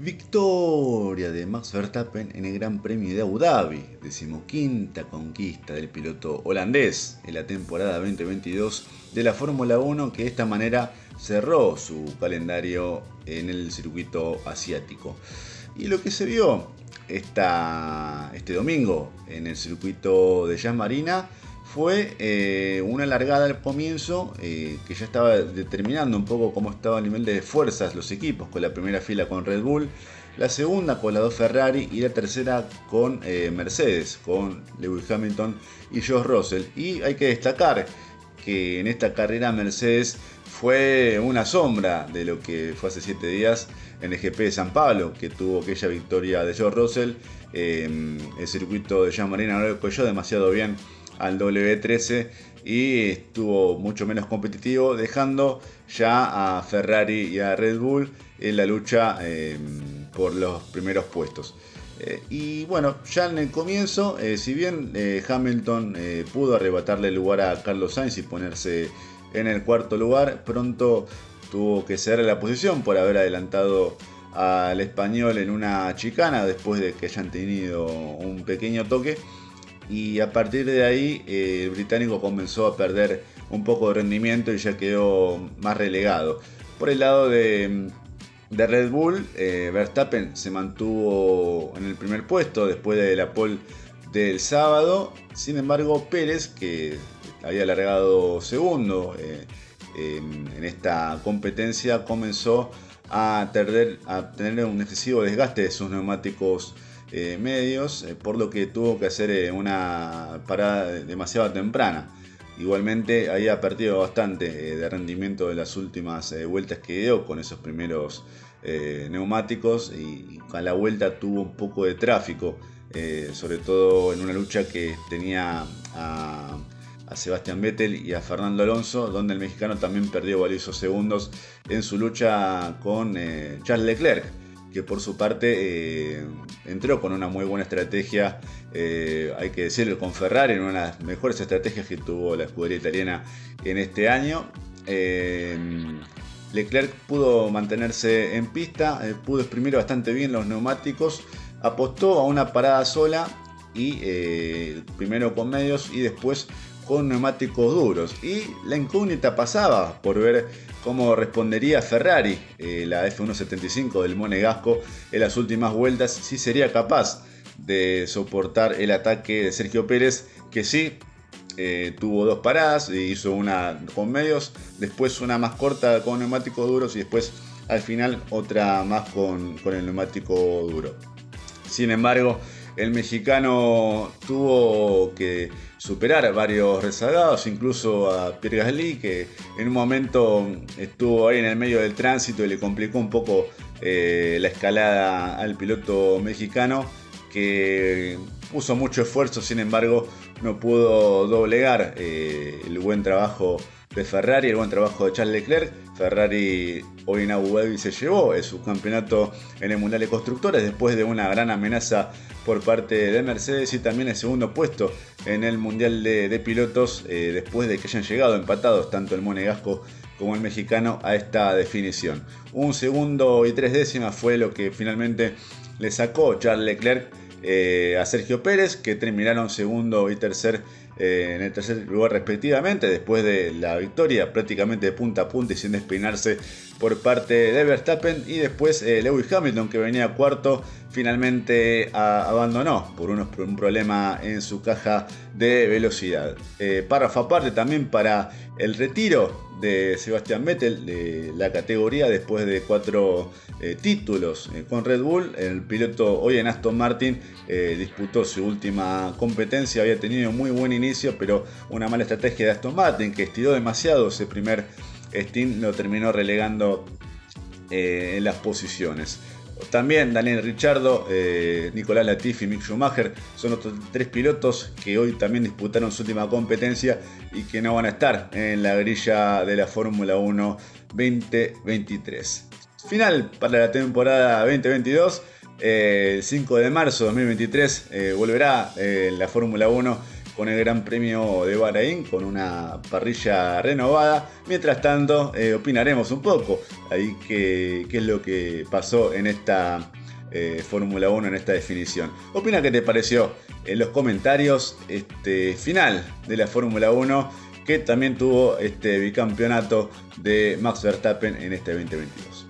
Victoria de Max Verstappen en el Gran Premio de Abu Dhabi, decimoquinta conquista del piloto holandés en la temporada 2022 de la Fórmula 1 que de esta manera cerró su calendario en el circuito asiático. Y lo que se vio esta, este domingo en el circuito de Jazz Marina fue eh, una largada al comienzo eh, que ya estaba determinando un poco cómo estaba el nivel de fuerzas los equipos, con la primera fila con Red Bull, la segunda con la dos Ferrari y la tercera con eh, Mercedes, con Lewis Hamilton y George Russell. Y hay que destacar que en esta carrera Mercedes fue una sombra de lo que fue hace 7 días en el GP de San Pablo, que tuvo aquella victoria de George Russell. el circuito de Jean Marina no lo cogió demasiado bien al W13 y estuvo mucho menos competitivo, dejando ya a Ferrari y a Red Bull en la lucha em, por los primeros puestos. Eh, y bueno, ya en el comienzo, eh, si bien eh, Hamilton pudo arrebatarle el lugar a Carlos Sainz y ponerse en el cuarto lugar, pronto tuvo que ceder la posición por haber adelantado al español en una chicana después de que hayan tenido un pequeño toque y a partir de ahí eh, el británico comenzó a perder un poco de rendimiento y ya quedó más relegado. Por el lado de, Red Bull, eh, Verstappen se mantuvo en el primer puesto después de la pole del sábado. Sin embargo, Pérez, que había alargado segundo eh, en, esta competencia, comenzó a, a tener un excesivo desgaste de sus neumáticos eh, medios, eh, por lo que tuvo que hacer eh, una parada demasiado temprana. Igualmente había perdido bastante de rendimiento de las últimas vueltas que dio con esos primeros neumáticos y, a la vuelta tuvo un poco de tráfico, sobre todo en una lucha que tenía a, a Sebastián Vettel y a Fernando Alonso, donde el mexicano también perdió valiosos segundos en su lucha con Charles Leclerc que por su parte eh, entró con una muy buena estrategia, eh, hay que decirlo, con Ferrari, en una de las mejores estrategias que tuvo la escudería italiana en este año. Eh, Leclerc pudo mantenerse en pista, pudo exprimir bastante bien los neumáticos, apostó a una parada sola y primero con medios y después con neumáticos duros. Y la incógnita pasaba por ver cómo respondería Ferrari, eh, la F175 del Monegasco, en las últimas vueltas, si sería capaz de soportar el ataque de Sergio Pérez, que sí eh, tuvo dos paradas, hizo una con medios, después una más corta con neumáticos duros y después al final otra más con, con el neumático duro. Sin embargo, el mexicano tuvo que superar varios rezagados, incluso a Pierre Gasly, que en un momento estuvo ahí en el medio del tránsito y le complicó un poco eh, la escalada al piloto mexicano, que puso mucho esfuerzo, sin embargo no pudo doblegar eh, el buen trabajo de Ferrari, el buen trabajo de Charles Leclerc. Ferrari hoy en Abu Dhabi se llevó el subcampeonato en el Mundial de Constructores después de una gran amenaza por parte de Mercedes y también el segundo puesto en el Mundial de, Pilotos eh, después de que hayan llegado empatados tanto el monegasco como el mexicano a esta definición. Un segundo y tres décimas fue lo que finalmente le sacó Charles Leclerc eh, a Sergio Pérez, que terminaron segundo y tercer eh, en el tercer lugar respectivamente, después de la victoria prácticamente de punta a punta y sin despeinarse por parte de Verstappen. Y después eh, Lewis Hamilton, que venía cuarto, finalmente abandonó por unos, un problema en su caja de velocidad. párrafo aparte también para el retiro de Sebastián Vettel de la categoría después de cuatro eh, títulos eh, con Red Bull. El piloto hoy en Aston Martin eh, disputó su última competencia, había tenido muy buen inicio, pero una mala estrategia de Aston Martin que estiró demasiado ese primer Steam, lo terminó relegando en las posiciones. También Daniel Richardo, eh, Nicolás Latifi y Mick Schumacher son otros tres pilotos que hoy también disputaron su última competencia y que no van a estar en la grilla de la Fórmula 1 2023. Final para la temporada 2022. el 5 de marzo de 2023 eh, volverá eh, la Fórmula 1 con el Gran Premio de Bahrein, con una parrilla renovada. Mientras tanto, eh, opinaremos un poco ahí qué, qué es lo que pasó en esta eh, Fórmula 1 en esta definición. Opina qué te pareció en los comentarios este final de la Fórmula 1 que también tuvo este bicampeonato de Max Verstappen en este 2022.